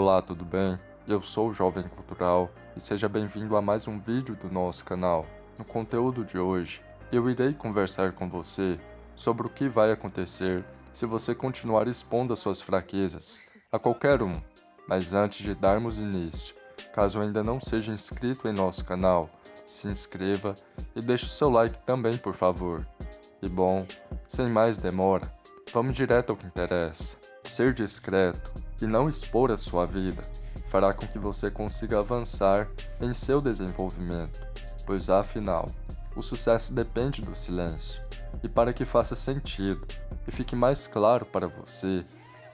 Olá, tudo bem? Eu sou o Jovem Cultural e seja bem-vindo a mais um vídeo do nosso canal. No conteúdo de hoje, eu irei conversar com você sobre o que vai acontecer se você continuar expondo as suas fraquezas a qualquer um. Mas antes de darmos início, caso ainda não seja inscrito em nosso canal, se inscreva e deixe o seu like também, por favor. E bom, sem mais demora, vamos direto ao que interessa. Ser discreto e não expor a sua vida fará com que você consiga avançar em seu desenvolvimento, pois afinal, o sucesso depende do silêncio. E para que faça sentido e fique mais claro para você,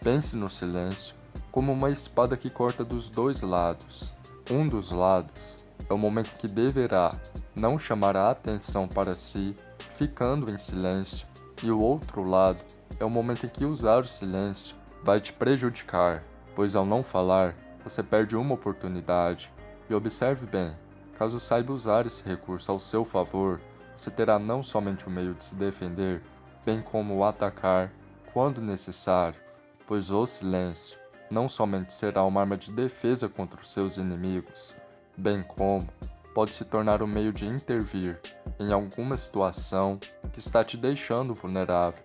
pense no silêncio como uma espada que corta dos dois lados. Um dos lados é o momento que deverá não chamar a atenção para si, ficando em silêncio, e o outro lado é o momento em que usar o silêncio vai te prejudicar, pois ao não falar, você perde uma oportunidade. E observe bem, caso saiba usar esse recurso ao seu favor, você terá não somente o meio de se defender, bem como o atacar quando necessário, pois o silêncio não somente será uma arma de defesa contra os seus inimigos, bem como pode se tornar um meio de intervir em alguma situação que está te deixando vulnerável.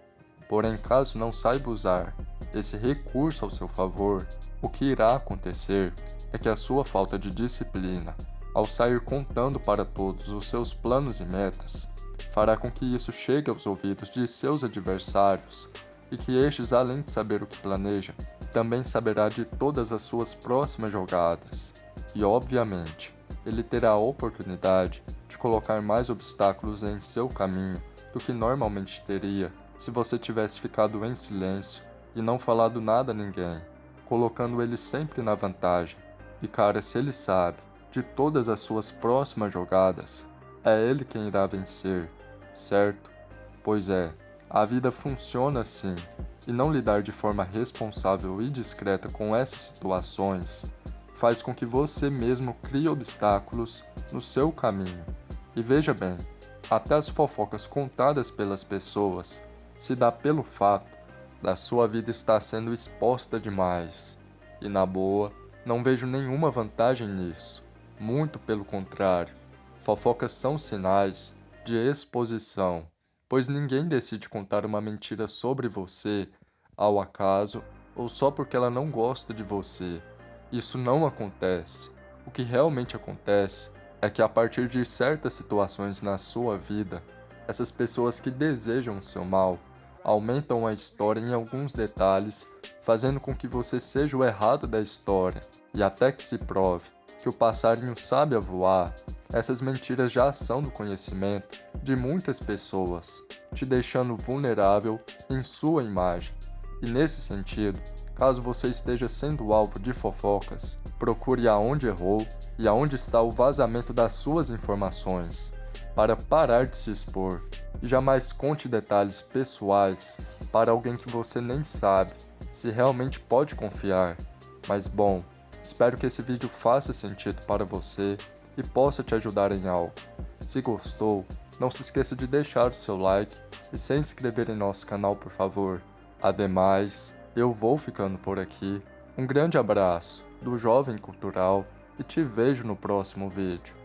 Porém, caso não saiba usar esse recurso ao seu favor, o que irá acontecer é que a sua falta de disciplina, ao sair contando para todos os seus planos e metas, fará com que isso chegue aos ouvidos de seus adversários e que estes, além de saber o que planeja, também saberá de todas as suas próximas jogadas. E, obviamente, ele terá a oportunidade de colocar mais obstáculos em seu caminho do que normalmente teria se você tivesse ficado em silêncio e não falado nada a ninguém, colocando ele sempre na vantagem. E cara, se ele sabe de todas as suas próximas jogadas, é ele quem irá vencer, certo? Pois é, a vida funciona assim, e não lidar de forma responsável e discreta com essas situações faz com que você mesmo crie obstáculos no seu caminho. E veja bem, até as fofocas contadas pelas pessoas se dá pelo fato da sua vida estar sendo exposta demais. E na boa, não vejo nenhuma vantagem nisso. Muito pelo contrário, fofocas são sinais de exposição, pois ninguém decide contar uma mentira sobre você ao acaso ou só porque ela não gosta de você. Isso não acontece. O que realmente acontece é que a partir de certas situações na sua vida, essas pessoas que desejam o seu mal aumentam a história em alguns detalhes, fazendo com que você seja o errado da história, e até que se prove que o passarinho sabe a voar, essas mentiras já são do conhecimento de muitas pessoas, te deixando vulnerável em sua imagem. E nesse sentido, caso você esteja sendo alvo de fofocas, procure aonde errou e aonde está o vazamento das suas informações, para parar de se expor jamais conte detalhes pessoais para alguém que você nem sabe se realmente pode confiar. Mas bom, espero que esse vídeo faça sentido para você e possa te ajudar em algo. Se gostou, não se esqueça de deixar o seu like e se inscrever em nosso canal por favor. Ademais, eu vou ficando por aqui. Um grande abraço do Jovem Cultural e te vejo no próximo vídeo.